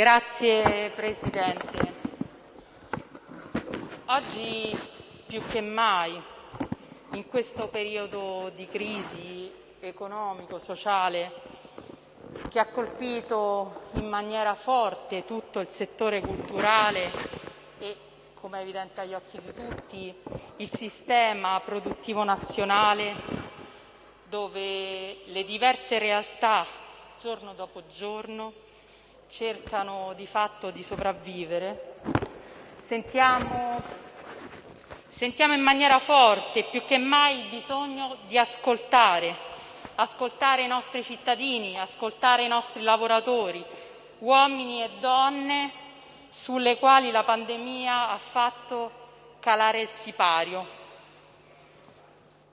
Grazie Presidente. Oggi più che mai, in questo periodo di crisi economico-sociale che ha colpito in maniera forte tutto il settore culturale e, come è evidente agli occhi di tutti, il sistema produttivo nazionale, dove le diverse realtà, giorno dopo giorno, cercano di fatto di sopravvivere, sentiamo, sentiamo in maniera forte più che mai il bisogno di ascoltare, ascoltare i nostri cittadini, ascoltare i nostri lavoratori, uomini e donne sulle quali la pandemia ha fatto calare il sipario,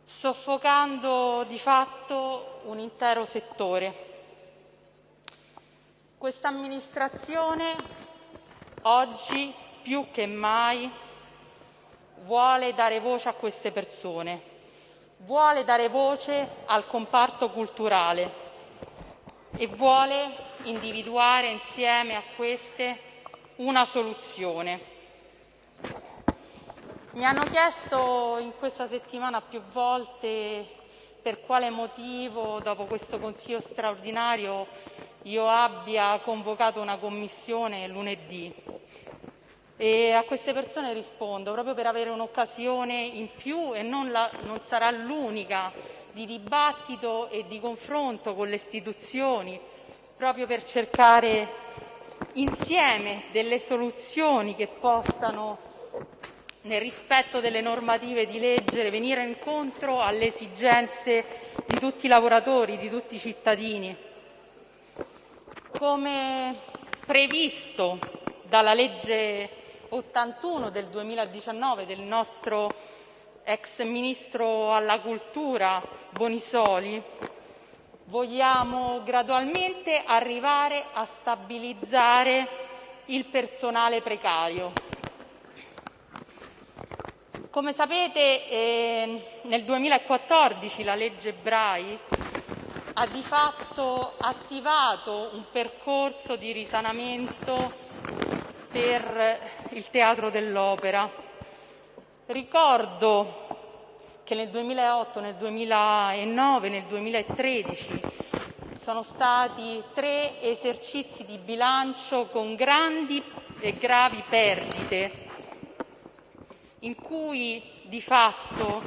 soffocando di fatto un intero settore. Questa amministrazione oggi più che mai vuole dare voce a queste persone, vuole dare voce al comparto culturale e vuole individuare insieme a queste una soluzione. Mi hanno chiesto in questa settimana più volte per quale motivo dopo questo Consiglio straordinario io abbia convocato una commissione lunedì. E a queste persone rispondo proprio per avere un'occasione in più e non, la, non sarà l'unica di dibattito e di confronto con le istituzioni proprio per cercare insieme delle soluzioni che possano nel rispetto delle normative di legge venire incontro alle esigenze di tutti i lavoratori, di tutti i cittadini. Come previsto dalla legge 81 del 2019 del nostro ex ministro alla cultura Bonisoli, vogliamo gradualmente arrivare a stabilizzare il personale precario. Come sapete, eh, nel 2014 la legge Brai ha di fatto attivato un percorso di risanamento per il Teatro dell'Opera. Ricordo che nel 2008, nel 2009, nel 2013 sono stati tre esercizi di bilancio con grandi e gravi perdite, in cui di fatto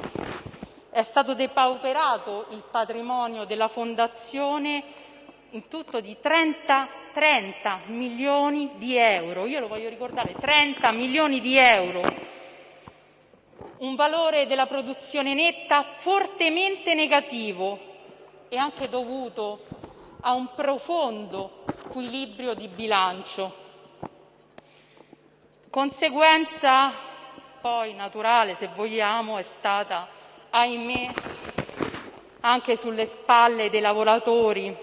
è stato depauperato il patrimonio della Fondazione in tutto di 30, 30 milioni di euro. Io lo voglio ricordare, 30 milioni di euro. Un valore della produzione netta fortemente negativo e anche dovuto a un profondo squilibrio di bilancio. Conseguenza poi naturale, se vogliamo, è stata ahimè, anche sulle spalle dei lavoratori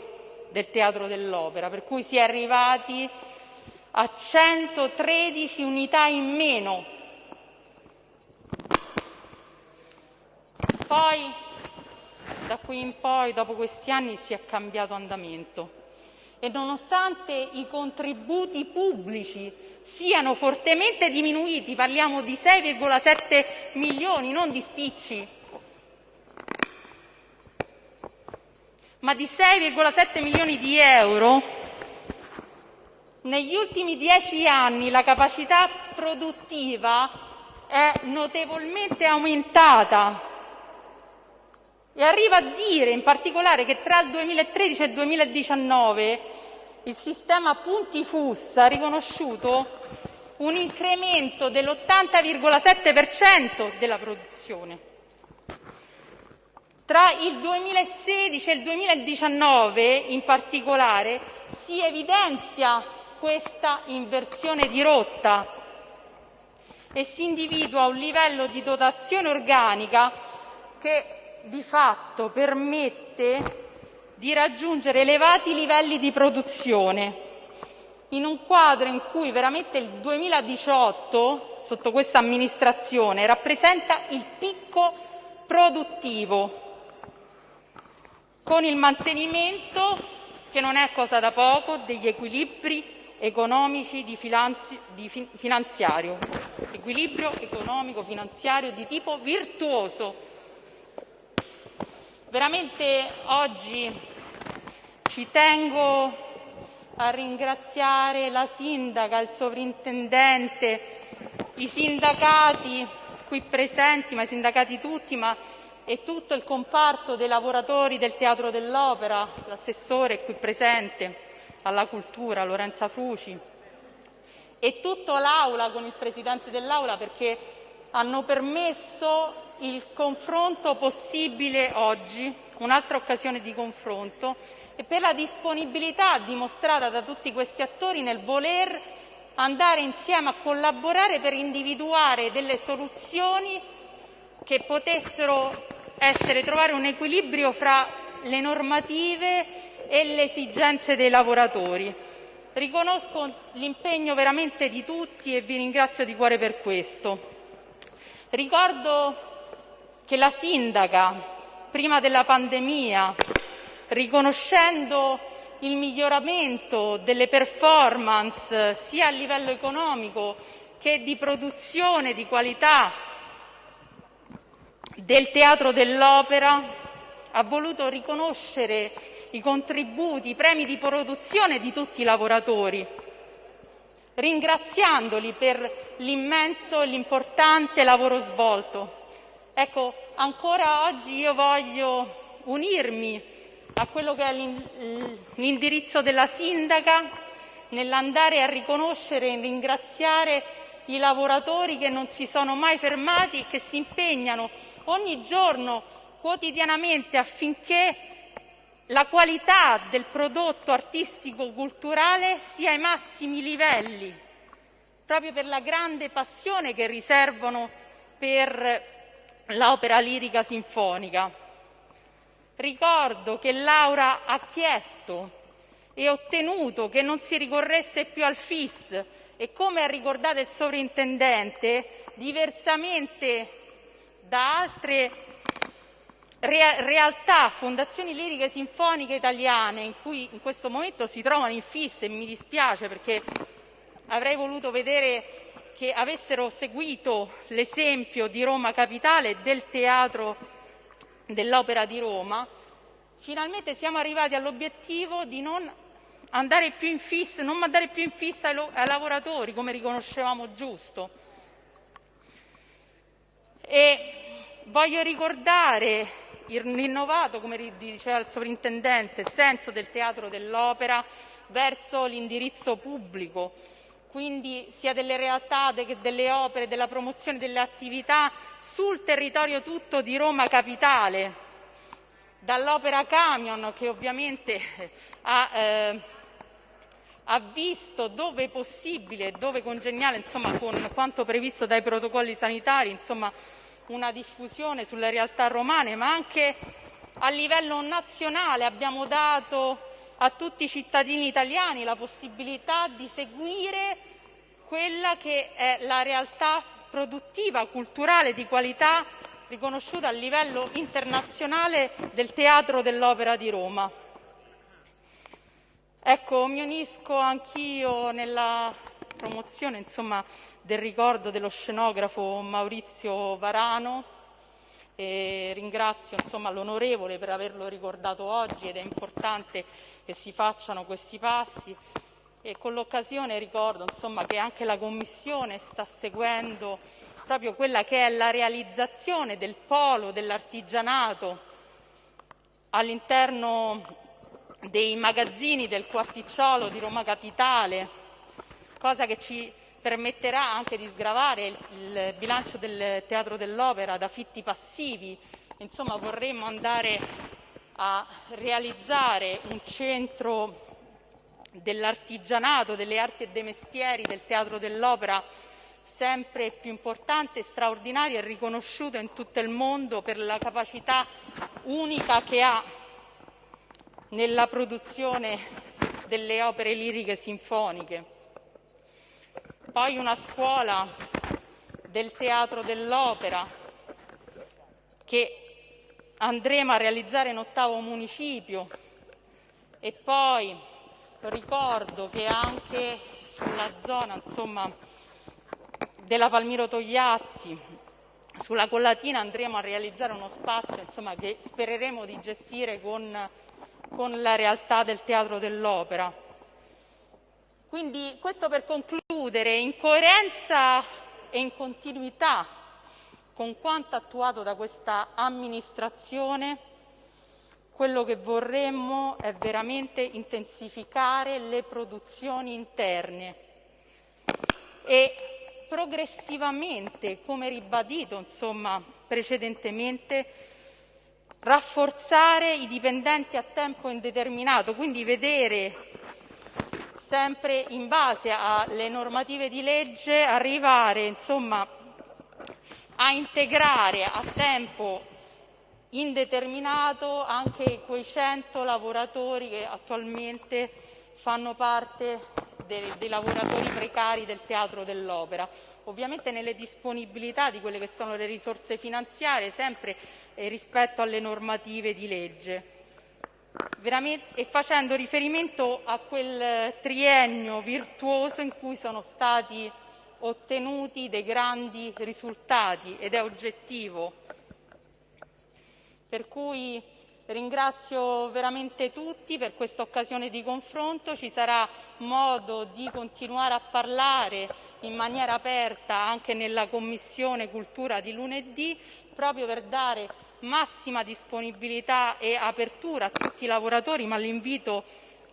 del Teatro dell'Opera, per cui si è arrivati a 113 unità in meno. Poi, da qui in poi, dopo questi anni, si è cambiato andamento e nonostante i contributi pubblici siano fortemente diminuiti, parliamo di 6,7 milioni, non di spicci, ma di 6,7 milioni di euro, negli ultimi dieci anni la capacità produttiva è notevolmente aumentata e arriva a dire in particolare che tra il 2013 e il 2019 il sistema punti FUS ha riconosciuto un incremento dell'80,7 della produzione. Tra il 2016 e il 2019, in particolare, si evidenzia questa inversione di rotta e si individua un livello di dotazione organica che di fatto permette di raggiungere elevati livelli di produzione in un quadro in cui veramente il 2018, sotto questa amministrazione, rappresenta il picco produttivo con il mantenimento, che non è cosa da poco, degli equilibri economici di, finanzi, di fi, finanziario, equilibrio economico finanziario di tipo virtuoso. Veramente oggi ci tengo a ringraziare la sindaca, il sovrintendente, i sindacati qui presenti, ma i sindacati tutti, ma e tutto il comparto dei lavoratori del Teatro dell'Opera, l'assessore qui presente alla cultura Lorenza Fruci e tutta l'Aula con il Presidente dell'Aula perché hanno permesso il confronto possibile oggi, un'altra occasione di confronto, e per la disponibilità dimostrata da tutti questi attori nel voler andare insieme a collaborare per individuare delle soluzioni che potessero essere trovare un equilibrio fra le normative e le esigenze dei lavoratori. Riconosco l'impegno veramente di tutti e vi ringrazio di cuore per questo. Ricordo che la sindaca, prima della pandemia, riconoscendo il miglioramento delle performance sia a livello economico che di produzione di qualità del Teatro dell'Opera ha voluto riconoscere i contributi, i premi di produzione di tutti i lavoratori, ringraziandoli per l'immenso e l'importante lavoro svolto. Ecco, ancora oggi io voglio unirmi a quello che è l'indirizzo della sindaca nell'andare a riconoscere e ringraziare i lavoratori che non si sono mai fermati e che si impegnano ogni giorno, quotidianamente, affinché la qualità del prodotto artistico-culturale sia ai massimi livelli, proprio per la grande passione che riservano per l'opera lirica sinfonica. Ricordo che Laura ha chiesto e ottenuto che non si ricorresse più al FIS e come ha ricordato il sovrintendente, diversamente da altre realtà, fondazioni liriche sinfoniche italiane in cui in questo momento si trovano in fissa e mi dispiace perché avrei voluto vedere che avessero seguito l'esempio di Roma Capitale e del Teatro dell'Opera di Roma, finalmente siamo arrivati all'obiettivo di non andare più in fissa, non mandare più in fissa ai lavoratori come riconoscevamo giusto. E voglio ricordare il rinnovato, come diceva il sovrintendente, senso del teatro dell'opera verso l'indirizzo pubblico, quindi sia delle realtà che delle opere, della promozione delle attività sul territorio tutto di Roma Capitale, dall'opera Camion che ovviamente ha, eh, ha visto dove possibile e dove congeniale, insomma, con quanto previsto dai protocolli sanitari, insomma, una diffusione sulle realtà romane, ma anche a livello nazionale abbiamo dato a tutti i cittadini italiani la possibilità di seguire quella che è la realtà produttiva, culturale, di qualità riconosciuta a livello internazionale del Teatro dell'Opera di Roma. Ecco, mi unisco anch'io nella promozione insomma, del ricordo dello scenografo Maurizio Varano e ringrazio l'onorevole per averlo ricordato oggi ed è importante che si facciano questi passi. E con l'occasione ricordo insomma, che anche la Commissione sta seguendo proprio quella che è la realizzazione del polo dell'artigianato all'interno dei magazzini del quarticciolo di Roma Capitale, cosa che ci permetterà anche di sgravare il, il bilancio del Teatro dell'Opera da fitti passivi. Insomma, vorremmo andare a realizzare un centro dell'artigianato, delle arti e dei mestieri del Teatro dell'Opera sempre più importante, straordinario e riconosciuto in tutto il mondo per la capacità unica che ha nella produzione delle opere liriche sinfoniche. Poi una scuola del teatro dell'opera che andremo a realizzare in ottavo municipio e poi ricordo che anche sulla zona insomma, della Palmiro Togliatti, sulla Collatina andremo a realizzare uno spazio insomma, che spereremo di gestire con, con la realtà del Teatro dell'Opera. Quindi questo per concludere, in coerenza e in continuità con quanto attuato da questa amministrazione, quello che vorremmo è veramente intensificare le produzioni interne e progressivamente, come ribadito insomma, precedentemente, rafforzare i dipendenti a tempo indeterminato, quindi vedere sempre in base alle normative di legge arrivare insomma, a integrare a tempo indeterminato anche quei 100 lavoratori che attualmente fanno parte dei, dei lavoratori precari del Teatro dell'Opera, ovviamente nelle disponibilità di quelle che sono le risorse finanziarie, sempre eh, rispetto alle normative di legge. E facendo riferimento a quel triennio virtuoso in cui sono stati ottenuti dei grandi risultati ed è oggettivo. Per cui Ringrazio veramente tutti per questa occasione di confronto, ci sarà modo di continuare a parlare in maniera aperta anche nella Commissione Cultura di lunedì, proprio per dare massima disponibilità e apertura a tutti i lavoratori, ma l'invito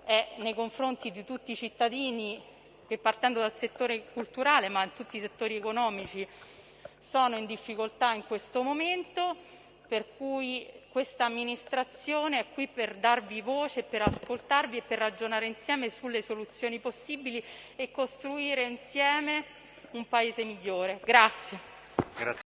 è nei confronti di tutti i cittadini che partendo dal settore culturale, ma in tutti i settori economici, sono in difficoltà in questo momento, per cui questa amministrazione è qui per darvi voce, per ascoltarvi e per ragionare insieme sulle soluzioni possibili e costruire insieme un paese migliore. Grazie. Grazie.